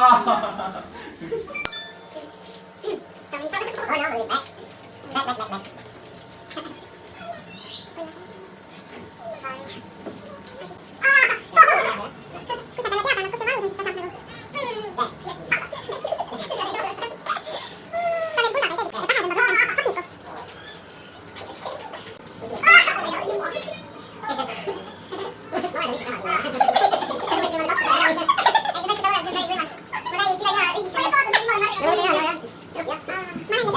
ああ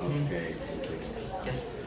Okay. Yes.